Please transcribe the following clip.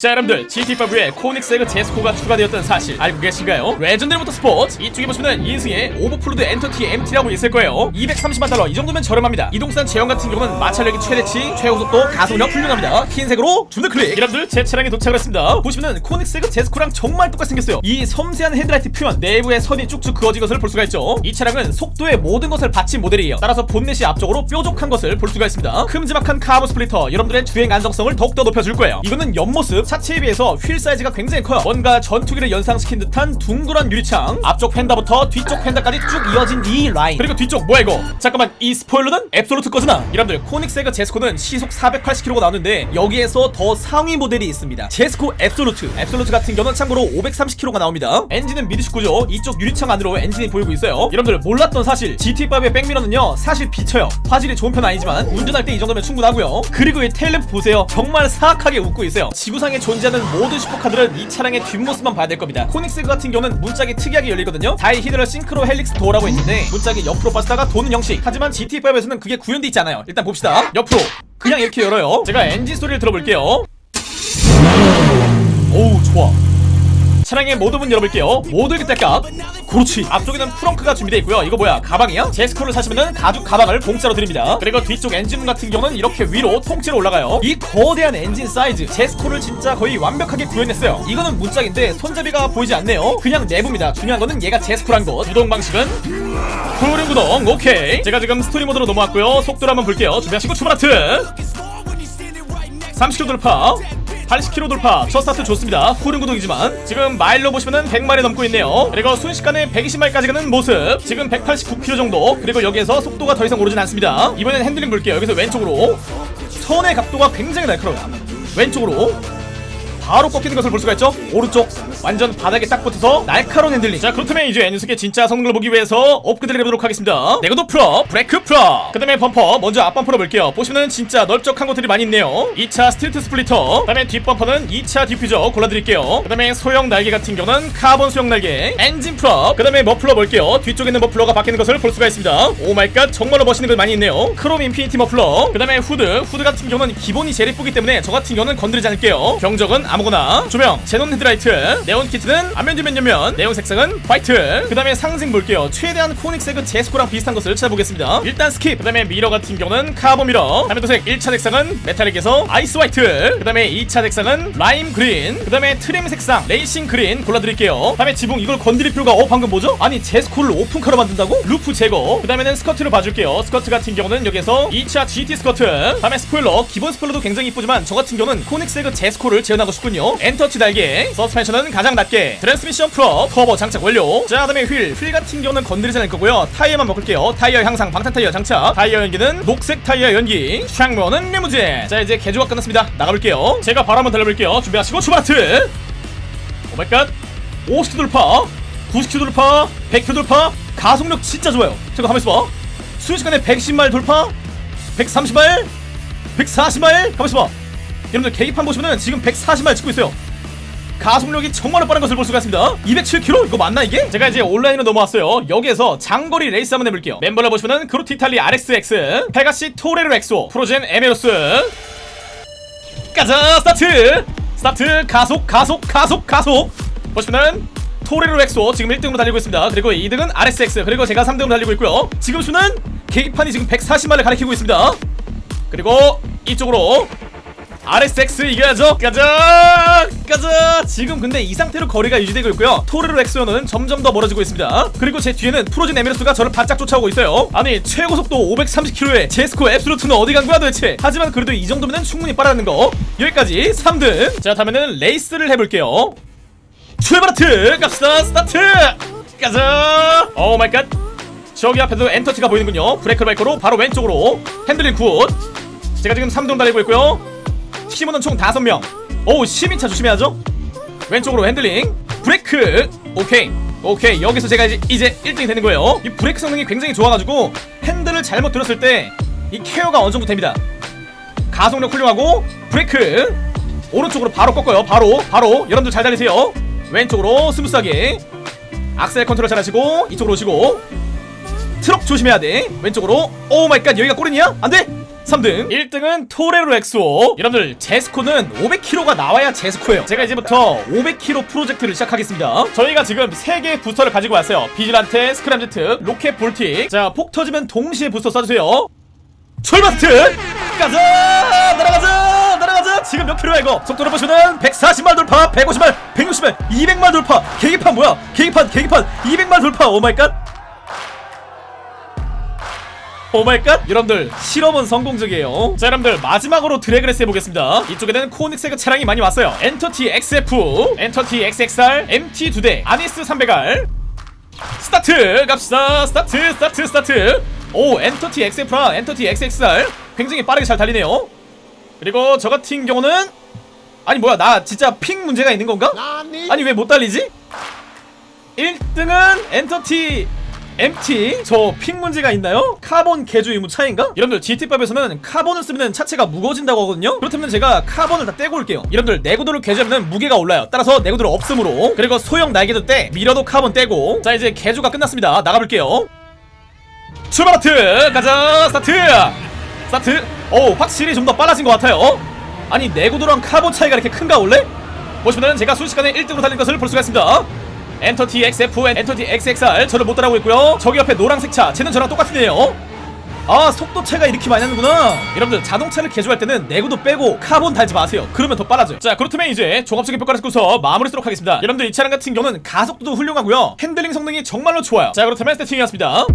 자 여러분들 GT5에 코닉스에그 제스코가 추가되었던 사실 알고 계신가요? Legendary Motorsport 이쪽에 보시면 2인승의 Överflöd Entity MT라고 있을 거예요. 230만 달러 이 정도면 저렴합니다. 이동산 제원 같은 경우는 마찰력이 최대치 최고속도 가속력 훌륭합니다. 흰색으로 주문 클릭. 여러분들 제 차량에 도착을 했습니다. 보시면은 Koenigsegg Jesko랑 정말 똑같이 생겼어요. 이 섬세한 헤드라이트 표현 내부에 선이 쭉쭉 그어진 것을 볼 수가 있죠. 이 차량은 속도의 모든 것을 바친 모델이에요. 따라서 본넷이 앞쪽으로 뾰족한 것을 볼 수가 있습니다. 큼지막한 카본 splitter 여러분들의 주행 안정성을 더욱더 높여줄 거예요. 이거는 옆모습 차체에 비해서 휠 사이즈가 굉장히 커요. 뭔가 전투기를 연상시킨 듯한 둥그런 유리창. 앞쪽 펜다부터 뒤쪽 펜다까지 쭉 이어진 이 라인. 그리고 뒤쪽 뭐야 이거? 잠깐만 이 스포일러는 Absolut 거잖아. 여러분들 코닉세그 제스코는 시속 480km가 나오는데 여기에서 더 상위 모델이 있습니다. 제스코 앱솔루트 앱솔루트 같은 경우는 참고로 530km가 나옵니다. 엔진은 미드십 구조 이쪽 유리창 안으로 엔진이 보이고 있어요. 여러분들 몰랐던 사실 GTA5의 백미러는요 사실 비쳐요. 화질이 좋은 편은 아니지만 운전할 때 이 정도면 충분하고요. 그리고 이 테일램프 보세요. 정말 사악하게 웃고 있어요. 지구상에 존재하는 모든 슈퍼카들은 이 차량의 뒷모습만 봐야 될 겁니다. 코닉세그 같은 경우는 문짝이 특이하게 열리거든요. dihedral synchro helix door라고 있는데 문짝이 옆으로 빠지다가 도는 형식. 하지만 GTA5에서는 그게 구현돼 있지 않아요. 일단 봅시다. 옆으로. 그냥 이렇게 열어요. 제가 엔진 소리를 들어볼게요. 오우 좋아 차량의 모든 문 열어볼게요 모두 기대값 그렇지 앞쪽에는 frunk가 준비되어 있고요. 이거 뭐야? 가방이야? 제스코를 사시면은 가죽 가방을 공짜로 드립니다. 그리고 뒤쪽 엔진문 같은 경우는 이렇게 위로 통째로 올라가요. 이 거대한 엔진 사이즈. 제스코를 진짜 거의 완벽하게 구현했어요. 이거는 문짝인데 손잡이가 보이지 않네요. 그냥 내부입니다. 중요한 거는 얘가 제스코란 것. 구동 방식은? 후륜 구동. 오케이. 제가 지금 스토리 모드로 넘어왔고요. 속도를 한번 볼게요. 준비하시고 출발 하트. 30km 돌파 80km 돌파. 첫 스타트 좋습니다. 후륜 구동이지만 지금 마일로 보시면은 100마일 넘고 있네요. 그리고 순식간에 120마일까지 가는 모습. 지금 189km 정도. 그리고 여기에서 속도가 더 이상 오르진 않습니다. 이번엔 핸들링 볼게요. 여기서 왼쪽으로 선회 각도가 굉장히 날카로워요. 왼쪽으로 바로 꺾이는 것을 볼 수가 있죠? 오른쪽 완전 바닥에 딱 붙어서 날카로운 핸들링. 자 그렇다면 이제 이 녀석의 진짜 성능을 보기 위해서 업그레이드를 해보도록 하겠습니다. 내구도 full up 브레이크 full up 그 다음에 범퍼 먼저 앞범퍼로 볼게요. 보시면은 진짜 넓적한 것들이 많이 있네요. 2차 스틸트 splitter 그 다음에 뒷범퍼는 2차 디퓨저 골라드릴게요. 그 다음에 소형 날개 같은 경우는 카본 소형 날개 엔진 full up. 그 다음에 머플러 볼게요. 뒤쪽에 있는 머플러가 바뀌는 것을 볼 수가 있습니다. Oh my god 정말로 멋있는 것 많이 있네요. 크롬 infinity 머플러. 그 다음에 후드. 후드 같은 경우는 기본이 제일 예쁘기 때문에 저 같은 경우는 건드리지 않을게요. 경적은 아무거나. 조명 제논 헤드라이트 네온 키트는 앞면 뒷면 옆면. 네온 색상은 화이트. 그 다음에 상징 볼게요. 최대한 코닉세그 제스코랑 비슷한 것을 찾아보겠습니다. 일단 skip. 그 다음에 미러 같은 경우는 카본 미러. 다음에 도색. 1차 색상은 metallic에서 ice white. 그 다음에 2차 색상은 lime green. 그 다음에 trim 색상 racing green 골라드릴게요. 다음에 지붕 이걸 건드릴 필요가 어 방금 뭐죠? 아니 제스코를 오픈카로 만든다고? roof 제거. 그 다음에는 스커트를 봐줄게요. 스커트 같은 경우는 여기서 2차 GT 스커트. 다음에 스포일러. 기본 스포일러도 굉장히 이쁘지만 저 같은 경우는 코닉세그 제스코를 재현하고 싶 군요. 엔터티 날개 서스펜션은 가장 낮게 트랜스미션 full up 터보 장착 완료. 자 다음에 휠 휠 같은 경우는 건드리지 않을 거고요. 타이어만 바꿀게요. 타이어 향상 방탄 타이어 장착. 타이어 연기는 녹색 타이어 연기. 창문은 리무진. 자 이제 개조가 끝났습니다. 나가볼게요. 제가 바로 한번 달려볼게요. 준비하시고 출발 하트. Oh my god. 50km 돌파 90km 돌파 100km 돌파. 가속력 진짜 좋아요. 잠깐 가만있어 봐. 순식간에 110마일 돌파 130마일 140마일 가만있어 봐 여러분들 계기판 보시면은 지금 140마일 찍고 있어요. 가속력이 정말 빠른 것을 볼 수가 있습니다. 207km? 이거 맞나 이게? 제가 이제 온라인으로 넘어왔어요. 여기에서 장거리 레이스 한번 해볼게요. 멤버를 보시면은 그로티 이탈리 RSX 페가시 토레로 XO 프로젠 에메러스. 가자 스타트! 스타트 가속 가속 가속 가속! 보시면은 토레로 XO 지금 1등으로 달리고 있습니다. 그리고 2등은 RSX 그리고 제가 3등으로 달리고 있고요. 지금 수는 계기판이 지금 140마일을 가리키고 있습니다. 그리고 이쪽으로 RSX 이겨야죠. 가자 가자. 지금 근데 이 상태로 거리가 유지되고 있고요. 토레로 XO는 점점 더 멀어지고 있습니다. 그리고 제 뒤에는 프로젠 에메러스가 저를 바짝 쫓아오고 있어요. 아니 최고 속도 530km의 제스코 앱솔루트는 어디 간 거야 도대체? 하지만 그래도 이 정도면 충분히 빠르는 거. 여기까지 3등. 자 다음에는 레이스를 해볼게요. 출발 하트! 갑시다. 스타트! 가자. Oh my god. 저기 앞에도 엔터치가 보이는군요. 브레이크 바이커로 바로 왼쪽으로 핸들링 good. 제가 지금 3등 달리고 있고요 팀원은 총 5명. 오 12차 조심해야죠. 왼쪽으로 핸들링. 브레이크. 오케이. 오케이 여기서 제가 이제, 이제 1등이 되는 거예요. 이 브레이크 성능이 굉장히 좋아가지고 핸들을 잘못 틀었을 때 이 케어가 어느 정도 됩니다. 가속력 훌륭하고 브레이크. 오른쪽으로 바로 꺾어요. 바로 바로. 여러분들 잘 달리세요. 왼쪽으로 smooth하게. 악셀 컨트롤 잘 하시고 이쪽으로 오시고 트럭 조심해야 돼. 왼쪽으로. Oh my god 여기가 골이냐? 안돼. 3등. 1등은 토레로 XO. 여러분들 제스코는 500kg가 나와야 제스코예요. 제가 이제부터 500kg 프로젝트를 시작하겠습니다. 저희가 지금 3개의 부스터를 가지고 왔어요. 비질란테 스크램제트 로켓 볼틱. 자폭 터지면 동시에 부스터 쏴주세요. 출발트! 가자! 날아가자! 날아가자! 지금 몇 킬로야 이거? 속도를 보시면 140마일 돌파 150마일 160마일 200마일 돌파. 계기판 뭐야? 계기판 계기판. 200마일 돌파. 오마이갓 오마이갓. 여러분들 실험은 성공적이에요. 자 여러분들 마지막으로 drag race 해보겠습니다. 이쪽에는 코닉세그 차량이 많이 왔어요. 엔터티 XF 엔터티 XXR MT 2대 아니스 300R 스타트! 갑시다. 스타트 스타트 스타트. 오 엔터티 XF랑 엔터티 XXR 굉장히 빠르게 잘 달리네요. 그리고 저 같은 경우는 아니 뭐야 나 진짜 ping 문제가 있는 건가? 아니 왜 못 달리지? 1등은 엔터티 MT 저 ping 문제가 있나요? 카본 개조 유무 차인가? 여러분들 GTA5에서는 카본을 쓰면 차체가 무거워진다고 하거든요. 그렇다면 제가 카본을 다 떼고 올게요. 여러분들 내구도를 개조하면 무게가 올라요. 따라서 내구도를 없음으로. 그리고 소형 날개도 떼. 미러도 카본 떼고. 자 이제 개조가 끝났습니다. 나가볼게요. 출발 하트! 가자! 스타트! 스타트! 오 확실히 좀 더 빨라진 것 같아요. 아니 내구도랑 카본 차이가 이렇게 큰가 원래? 보시면은 제가 순식간에 1등으로 달린 것을 볼 수가 있습니다 Entity XF, Entity XXR 저를 못 따라오고 있고요. 저기 옆에 노란색 차 쟤는 저랑 똑같으네요. 아 속도 차이가 이렇게 많이 나는구나. 여러분들 자동차를 개조할 때는 내구도 빼고 카본 달지 마세요. 그러면 더 빨라져요. 자 그렇다면 이제 종합적인 평가를 듣고서 마무리 짓도록 하겠습니다. 여러분들 이 차량 같은 경우는 가속도도 훌륭하고요. 핸들링 성능이 정말로 좋아요. 자 그렇다면 세팅이었습니다